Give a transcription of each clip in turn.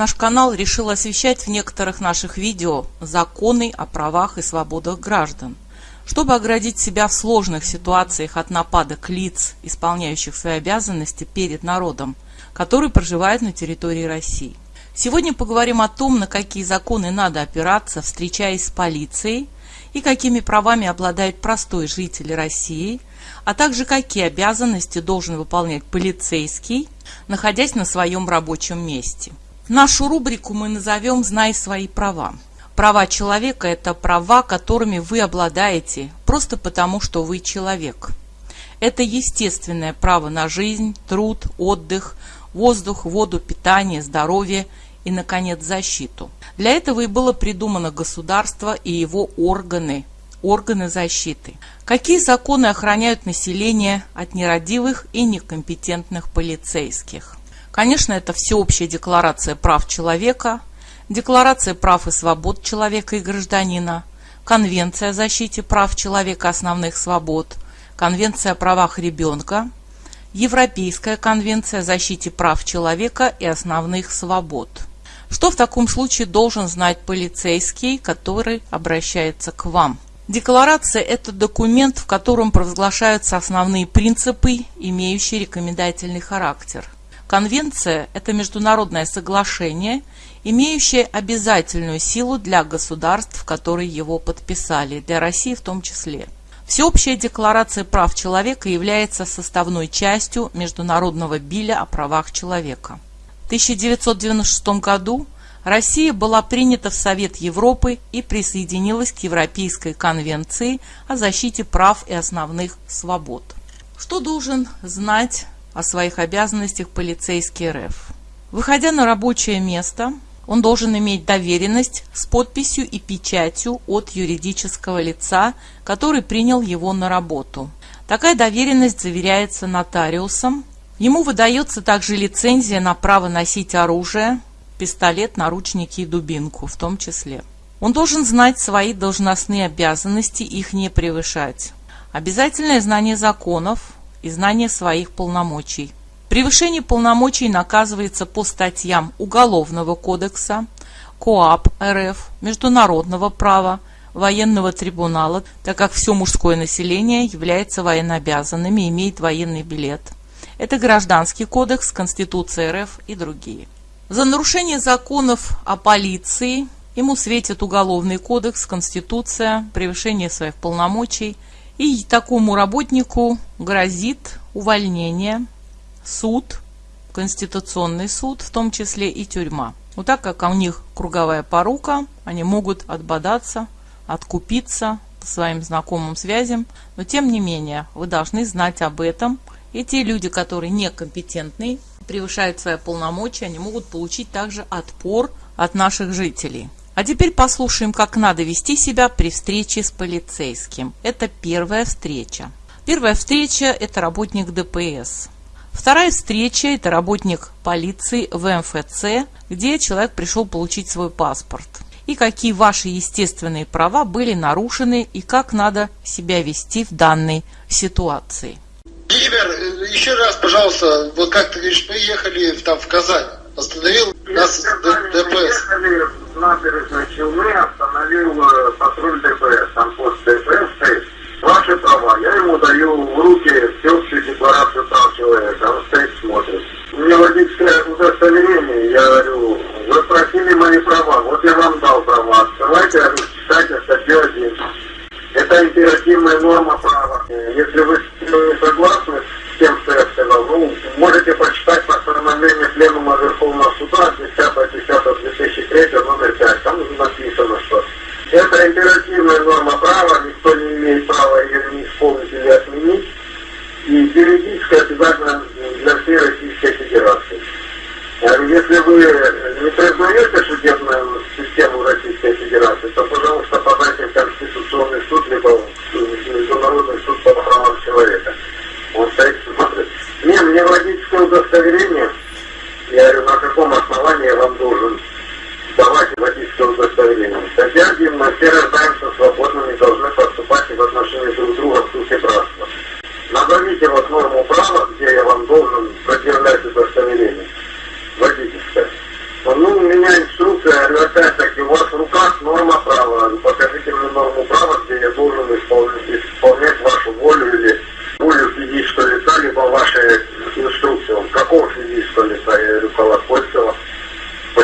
Наш канал решил освещать в некоторых наших видео законы о правах и свободах граждан, чтобы оградить себя в сложных ситуациях от нападок лиц, исполняющих свои обязанности перед народом, который проживает на территории России. Сегодня поговорим о том, на какие законы надо опираться, встречаясь с полицией, и какими правами обладает простой житель России, а также какие обязанности должен выполнять полицейский, находясь на своем рабочем месте. Нашу рубрику мы назовем «Знай свои права». Права человека – это права, которыми вы обладаете, просто потому, что вы человек. Это естественное право на жизнь, труд, отдых, воздух, воду, питание, здоровье и, наконец, защиту. Для этого и было придумано государство и его органы, органы защиты. Какие законы охраняют население от нерадивых и некомпетентных полицейских? Конечно, это всеобщая декларация прав человека, декларация прав и свобод человека и гражданина, Конвенция о защите прав человека и основных свобод, Конвенция о правах ребенка, Европейская конвенция о защите прав человека и основных свобод. Что в таком случае должен знать полицейский, который обращается к вам? Декларация – это документ, в котором провозглашаются основные принципы, имеющие рекомендательный характер – Конвенция – это международное соглашение, имеющее обязательную силу для государств, которые его подписали, для России в том числе. Всеобщая декларация прав человека является составной частью Международного биля о правах человека. В 1996 году Россия была принята в Совет Европы и присоединилась к Европейской конвенции о защите прав и основных свобод. Что должен знать о своих обязанностях полицейский РФ. Выходя на рабочее место, он должен иметь доверенность с подписью и печатью от юридического лица, который принял его на работу. Такая доверенность заверяется нотариусом. Ему выдается также лицензия на право носить оружие, пистолет, наручники и дубинку в том числе. Он должен знать свои должностные обязанности, их не превышать. Обязательное знание законов, и знание своих полномочий. Превышение полномочий наказывается по статьям Уголовного кодекса, КоАП РФ, Международного права, военного трибунала, так как все мужское население является военнообязанным и имеет военный билет. Это Гражданский кодекс, Конституция РФ и другие. За нарушение законов о полиции ему светит Уголовный кодекс, Конституция, превышение своих полномочий – и такому работнику грозит увольнение, суд, Конституционный суд, в том числе и тюрьма. Вот так как у них круговая порука, они могут отбодаться, откупиться по своим знакомым связям, но тем не менее вы должны знать об этом. И те люди, которые некомпетентны, превышают свои полномочия, они могут получить также отпор от наших жителей. А теперь послушаем, как надо вести себя при встрече с полицейским. Это первая встреча. Первая встреча – это работник ДПС. Вторая встреча – это работник полиции в МФЦ, где человек пришел получить свой паспорт. И какие ваши естественные права были нарушены и как надо себя вести в данной ситуации. Владимир, еще раз, пожалуйста, вот как ты говоришь, мы ехали там в Казань, остановил нас ДПС набережной Челны остановил э, патруль ДПС, там пост ДПС стоит. Ваши права. Я ему даю в руки всеобщую декларацию прав человека. Он стоит, смотрит. У меня водительское удостоверение. Я говорю, вы просили мои права. Вот я вам дал права. Открывайте, читайте статью 1. Это императивная норма права. Если вы не согласны с тем, что я сказал, ну, можете прочитать постановление Пленума Верховного Суда 10.10.2003 номер 5. Там написано, что это императивная норма права, никто не имеет права ее не исполнить или отменить. И юридически обязательно для всей Российской Федерации. Если вы не признаете судебную систему Российской Федерации, то, пожалуйста, подайте в Конституционный суд,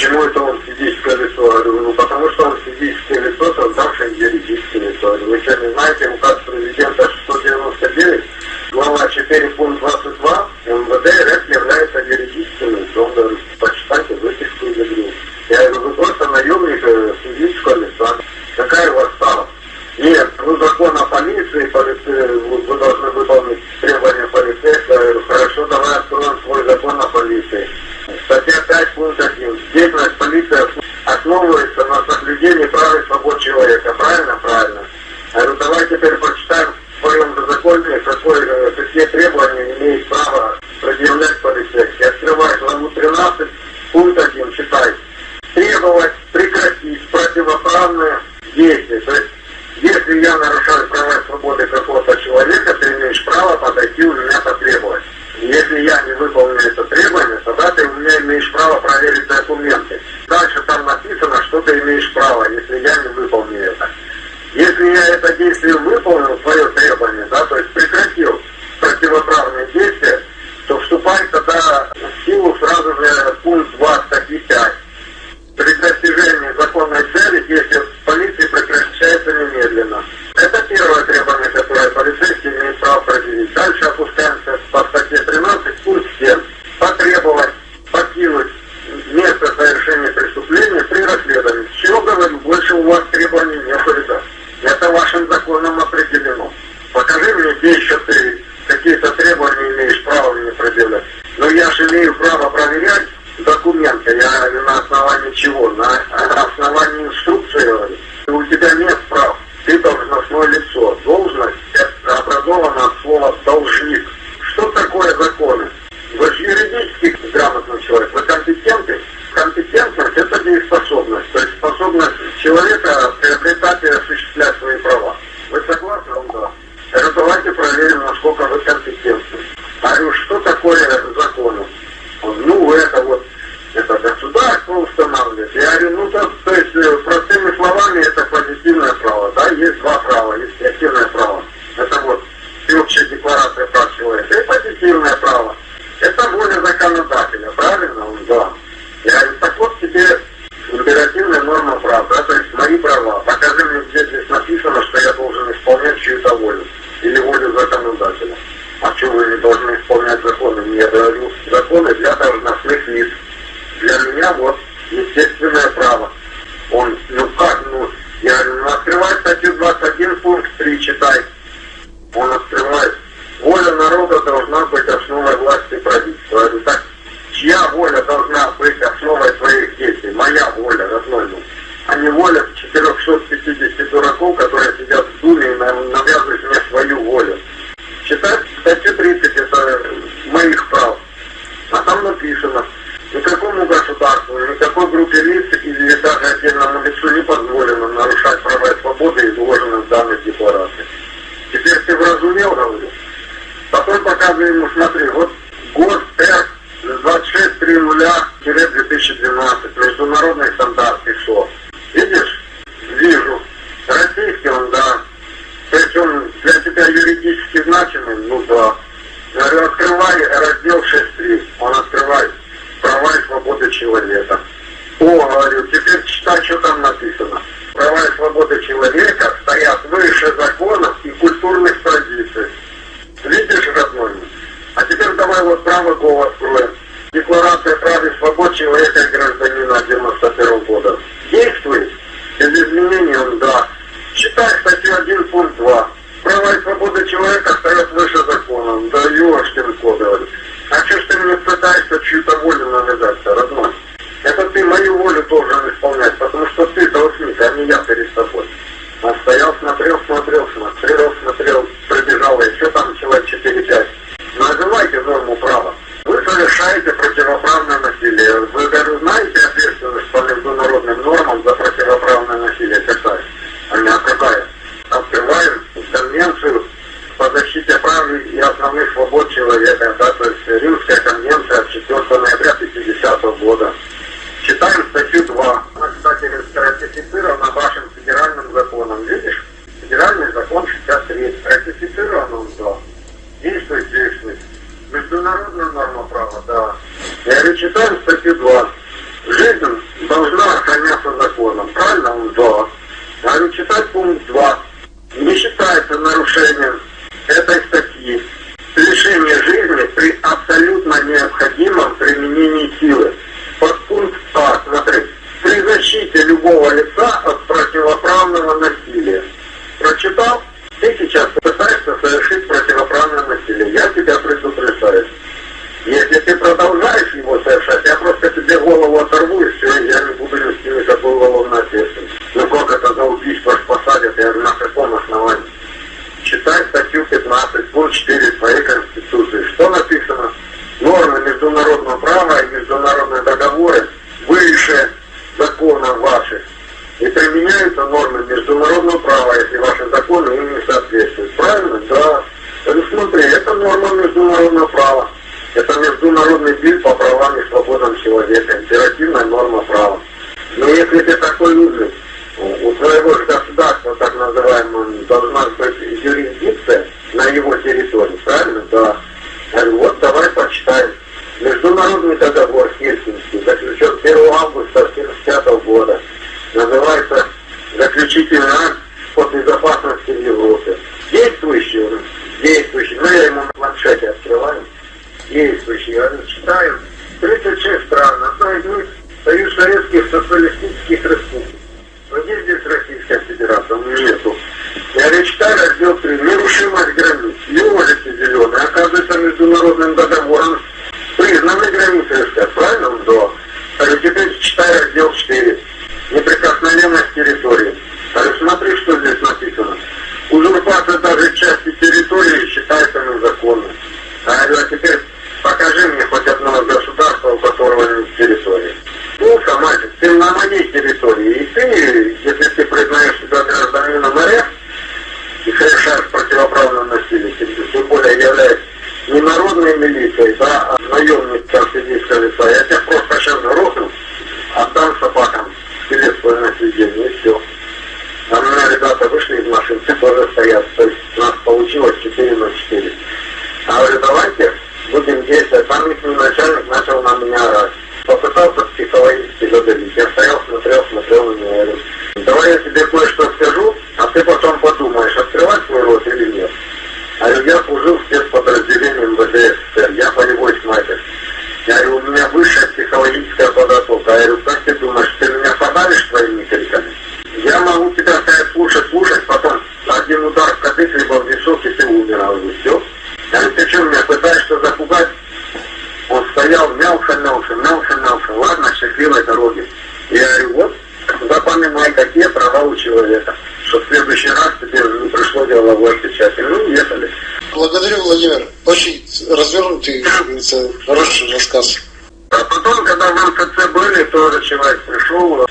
Почему это он физическое лицо? Ну потому что он физическое лицо, создавшее юридическое лицо. Вы сами знаете, указ президента 699, глава 4, пункт 22, МВД РФ является юридическим лицом. Почитайте выписку из игры. Я говорю, вы просто наемник э, физического лица. Какая у вас стала? Нет, ну закон о полиции, полиции вы должны выполнить требования полицейского. Я говорю, хорошо, давай откроем свой закон о полиции. Сотрясать службу. Деятельность полиции основывается на соблюдении прав свобод человека. Правильно? Правильно. А давай теперь прочитаем в своем законе, какое, э, какие требования имеет право волю законодателя. А что вы не должны исполнять законы? Я говорю, законы для должностных лиц. Для меня вот естественное право. Он, ну как, ну, я говорю, ну открывай статью 21, пункт 3, читай. Он открывает. Воля народа должна быть основой власти правительства. Я говорю, так, чья воля должна быть основой своих действий? Моя воля, родной муж а не воля 450 дураков, которые сидят в Думе и навязывают мне свою волю. Читать статью 30 – это моих прав. А там написано, никакому государству, никакой группе лиц или даже отдельно. конвенцию перейдем на право. Это международный бил по правам и свободам человека, императивная норма права. Но если ты такой узник, сразу все. Я говорю, ты что меня пытаешься запугать? Он стоял, мялся, мялся, мялся, мялся. Ладно, счастливой дороги. Я говорю, вот, запоминай, какие права у человека. Что в следующий раз тебе пришло дело в отпечатать. Ну, ехали. Благодарю, Владимир. Очень развернутый, хороший рассказ. А потом, когда в МФЦ были, то человек пришел,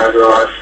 John Ross.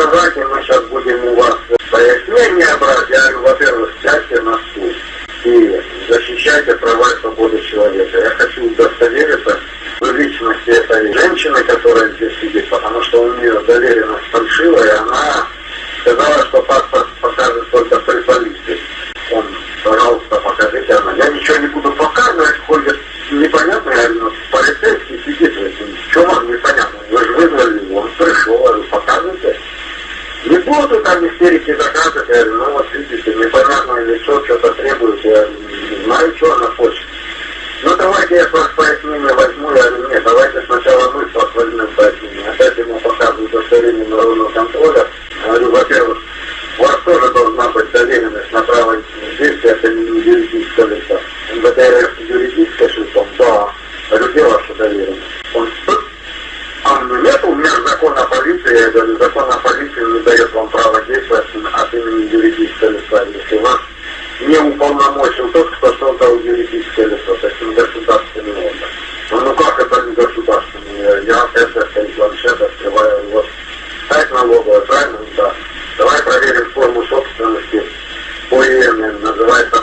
образования мы сейчас будем у вас пояснения ну, брать, я говорю, во-первых, сядьте на стул и защищайте права и свободы человека. Я хочу удостовериться в личности этой женщины, которая более называется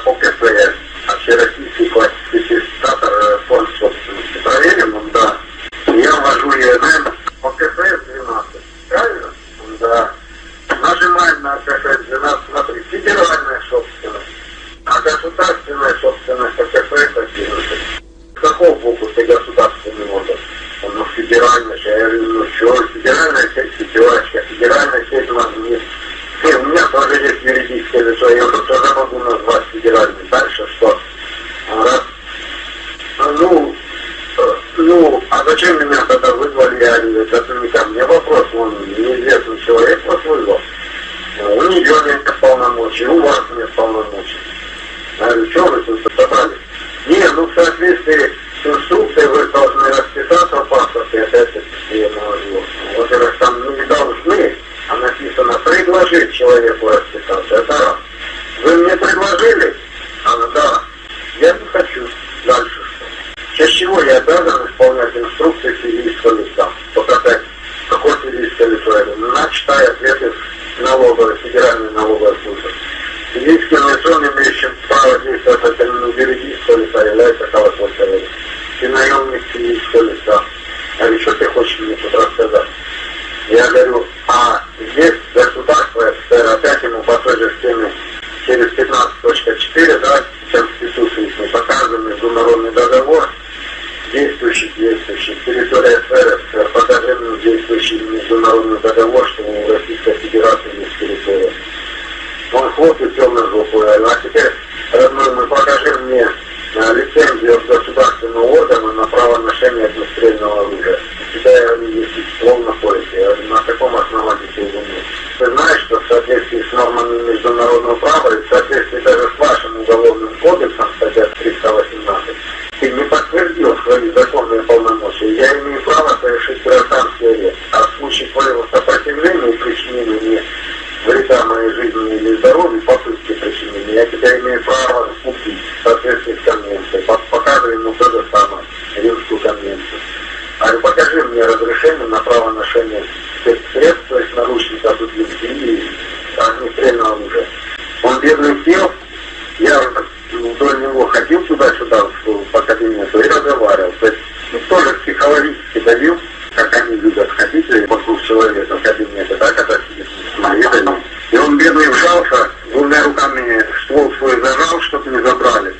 ученик школьник, да. Говорит, что ты хочешь мне тут рассказать? Я говорю, соответствии с нормами международного права и в соответствии добил, как они любят ходители, вокруг человека, как они это так, это с И он бедный вжался, двумя руками ствол свой зажал, чтобы не забрали.